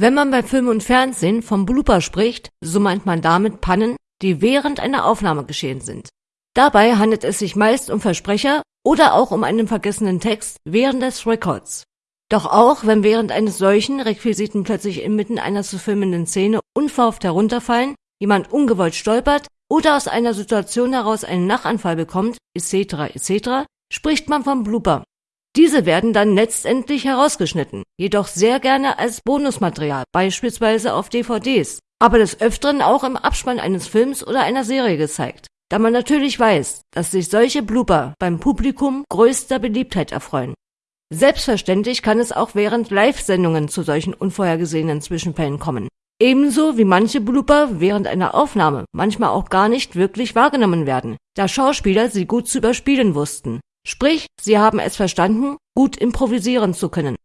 Wenn man bei Film und Fernsehen vom Blooper spricht, so meint man damit Pannen, die während einer Aufnahme geschehen sind. Dabei handelt es sich meist um Versprecher oder auch um einen vergessenen Text während des Records. Doch auch wenn während eines solchen Requisiten plötzlich inmitten einer zu filmenden Szene unverhofft herunterfallen, jemand ungewollt stolpert oder aus einer Situation heraus einen Nachanfall bekommt, etc. etc., spricht man vom Blooper. Diese werden dann letztendlich herausgeschnitten, jedoch sehr gerne als Bonusmaterial, beispielsweise auf DVDs, aber des Öfteren auch im Abspann eines Films oder einer Serie gezeigt, da man natürlich weiß, dass sich solche Blooper beim Publikum größter Beliebtheit erfreuen. Selbstverständlich kann es auch während Live-Sendungen zu solchen unvorhergesehenen Zwischenfällen kommen. Ebenso wie manche Blooper während einer Aufnahme manchmal auch gar nicht wirklich wahrgenommen werden, da Schauspieler sie gut zu überspielen wussten. Sprich, sie haben es verstanden, gut improvisieren zu können